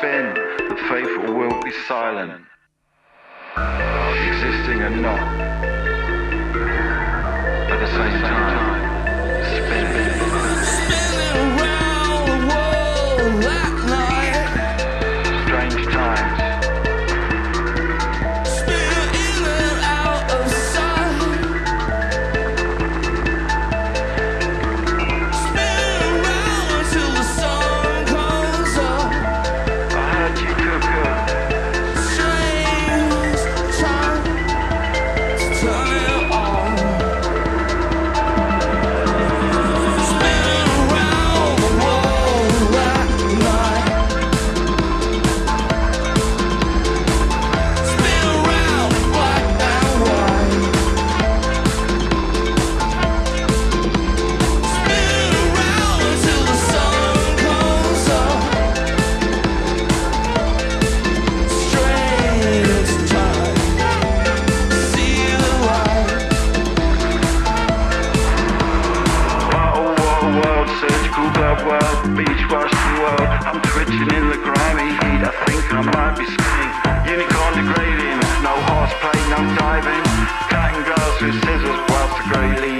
within, the faithful will be silent, existing and not, at the same time, spinning. Cool the world, beach wash the world. I'm twitching in the grimy heat, I think I might be skiing. Unicorn degrading, no horseplay, no diving. Cutting girls with scissors whilst the grey leaves.